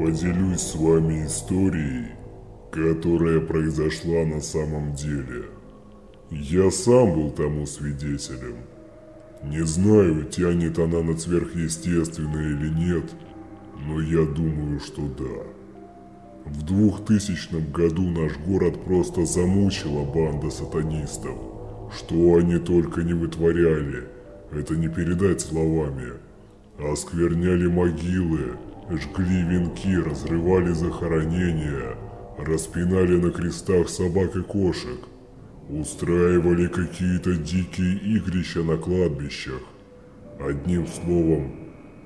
Поделюсь с вами историей, которая произошла на самом деле. Я сам был тому свидетелем. Не знаю, тянет она на сверхъестественное или нет, но я думаю, что да. В 2000 году наш город просто замучила банда сатанистов. Что они только не вытворяли, это не передать словами. Оскверняли могилы, жгли венки, разрывали захоронения, распинали на крестах собак и кошек, устраивали какие-то дикие игрища на кладбищах. Одним словом,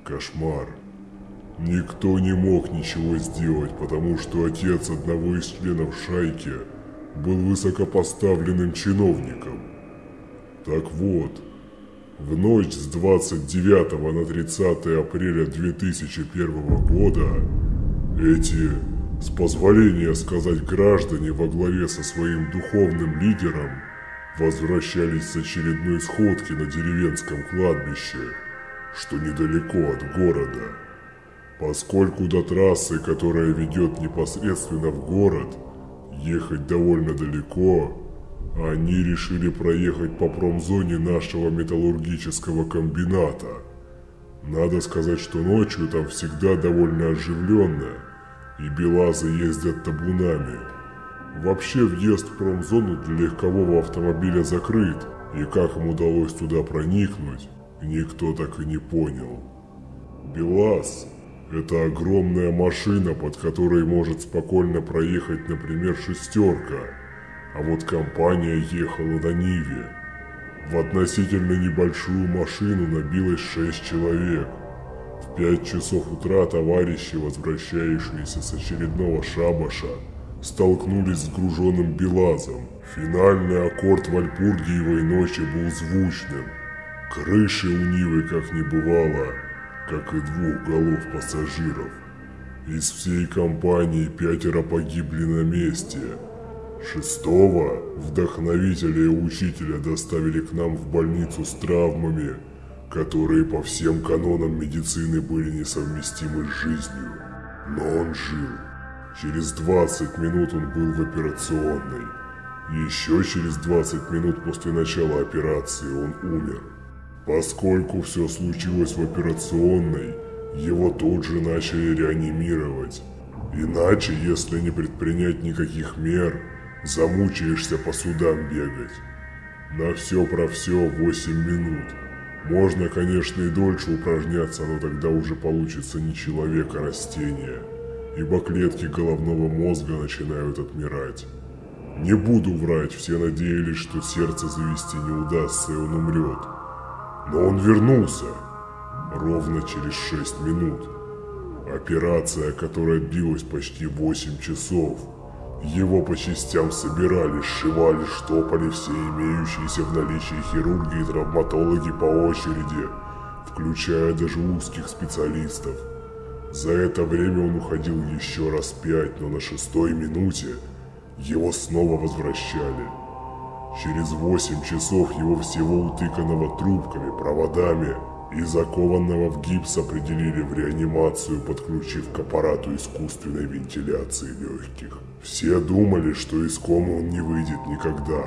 кошмар. Никто не мог ничего сделать, потому что отец одного из членов шайки был высокопоставленным чиновником. Так вот, в ночь с 29 на 30 апреля 2001 года эти, с позволения сказать граждане во главе со своим духовным лидером, возвращались с очередной сходки на деревенском кладбище, что недалеко от города. Поскольку до трассы, которая ведет непосредственно в город, ехать довольно далеко, они решили проехать по промзоне нашего металлургического комбината. Надо сказать, что ночью там всегда довольно оживленно, и белазы ездят табунами. Вообще въезд в промзону для легкового автомобиля закрыт, и как им удалось туда проникнуть, никто так и не понял. БелАЗ – это огромная машина, под которой может спокойно проехать, например, шестерка – а вот компания ехала на Ниве. В относительно небольшую машину набилось шесть человек. В пять часов утра товарищи, возвращающиеся с очередного шабаша, столкнулись с груженным Белазом. Финальный аккорд Вальпургиевой ночи был звучным. Крыши у Нивы как не бывало, как и двух голов пассажиров. Из всей компании пятеро погибли на месте – Шестого вдохновителя и учителя доставили к нам в больницу с травмами, которые по всем канонам медицины были несовместимы с жизнью. Но он жил. Через 20 минут он был в операционной. Еще через 20 минут после начала операции он умер. Поскольку все случилось в операционной, его тут же начали реанимировать. Иначе, если не предпринять никаких мер, Замучаешься по судам бегать. На все про все 8 минут. Можно, конечно, и дольше упражняться, но тогда уже получится не человек, а растение. Ибо клетки головного мозга начинают отмирать. Не буду врать, все надеялись, что сердце завести не удастся и он умрет. Но он вернулся. Ровно через 6 минут. Операция, которая длилась почти 8 часов – его по частям собирали, сшивали, штопали все имеющиеся в наличии хирурги и травматологи по очереди, включая даже узких специалистов. За это время он уходил еще раз пять, но на шестой минуте его снова возвращали. Через восемь часов его всего утыканного трубками, проводами и закованного в гипс определили в реанимацию, подключив к аппарату искусственной вентиляции легких. Все думали, что из комы он не выйдет никогда.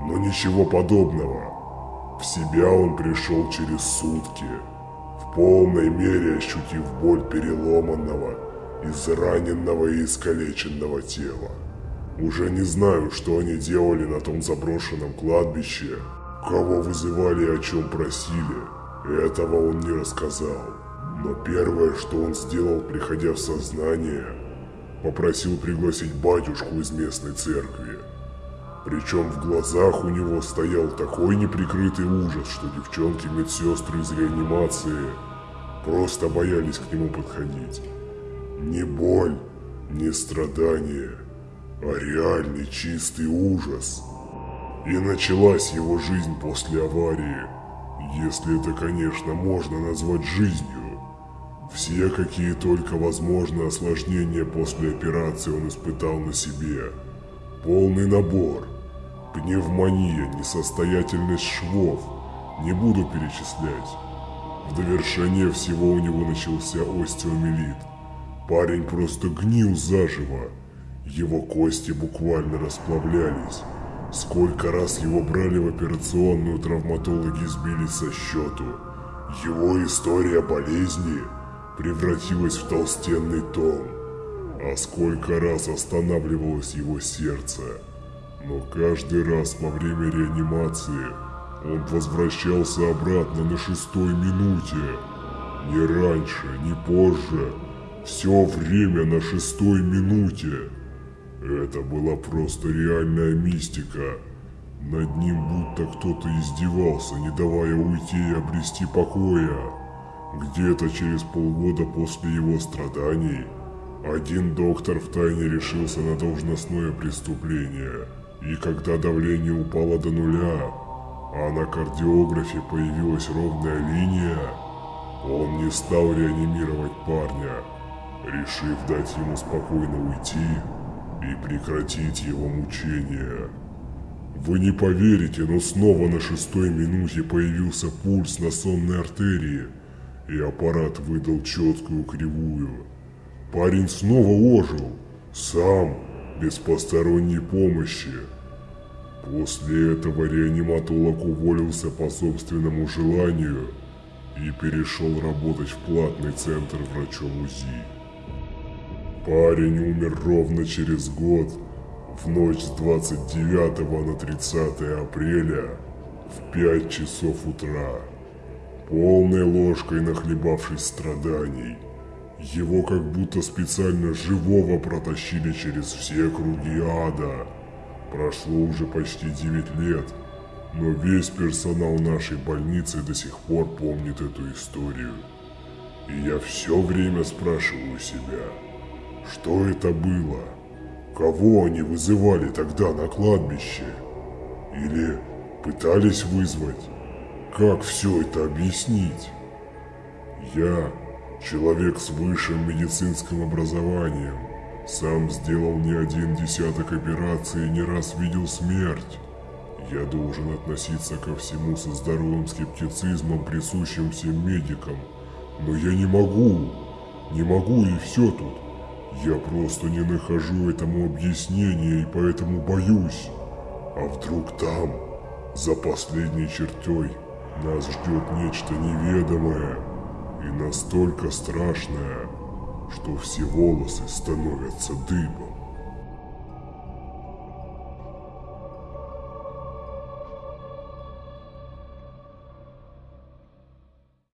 Но ничего подобного. В себя он пришел через сутки, в полной мере ощутив боль переломанного, израненного и искалеченного тела. Уже не знаю, что они делали на том заброшенном кладбище, кого вызывали и о чем просили. Этого он не рассказал. Но первое, что он сделал, приходя в сознание, попросил пригласить батюшку из местной церкви. Причем в глазах у него стоял такой неприкрытый ужас, что девчонки-медсестры из реанимации просто боялись к нему подходить. Не боль, не страдание, а реальный чистый ужас. И началась его жизнь после аварии – если это, конечно, можно назвать жизнью. Все, какие только возможны осложнения после операции он испытал на себе. Полный набор. Пневмония, несостоятельность швов. Не буду перечислять. В довершение всего у него начался остеомелит. Парень просто гнил заживо. Его кости буквально расплавлялись. Сколько раз его брали в операционную, травматологи сбились со счету. Его история болезни превратилась в толстенный том. А сколько раз останавливалось его сердце. Но каждый раз во время реанимации он возвращался обратно на шестой минуте. Не раньше, не позже. Все время на шестой минуте. Это была просто реальная мистика. Над ним будто кто-то издевался, не давая уйти и обрести покоя. Где-то через полгода после его страданий один доктор втайне решился на должностное преступление. И когда давление упало до нуля, а на кардиографе появилась ровная линия, он не стал реанимировать парня, решив дать ему спокойно уйти и прекратить его мучения. Вы не поверите, но снова на шестой минуте появился пульс на сонной артерии, и аппарат выдал четкую кривую. Парень снова ожил, сам, без посторонней помощи. После этого реаниматолог уволился по собственному желанию и перешел работать в платный центр врачом УЗИ. Парень умер ровно через год, в ночь с 29 на 30 апреля, в 5 часов утра, полной ложкой нахлебавшись страданий. Его как будто специально живого протащили через все круги ада. Прошло уже почти 9 лет, но весь персонал нашей больницы до сих пор помнит эту историю. И я все время спрашиваю себя, что это было? Кого они вызывали тогда на кладбище? Или пытались вызвать? Как все это объяснить? Я человек с высшим медицинским образованием. Сам сделал не один десяток операций и не раз видел смерть. Я должен относиться ко всему со здоровым скептицизмом, присущим всем медикам. Но я не могу. Не могу и все тут. Я просто не нахожу этому объяснения и поэтому боюсь. А вдруг там, за последней чертой, нас ждет нечто неведомое и настолько страшное, что все волосы становятся дыбом.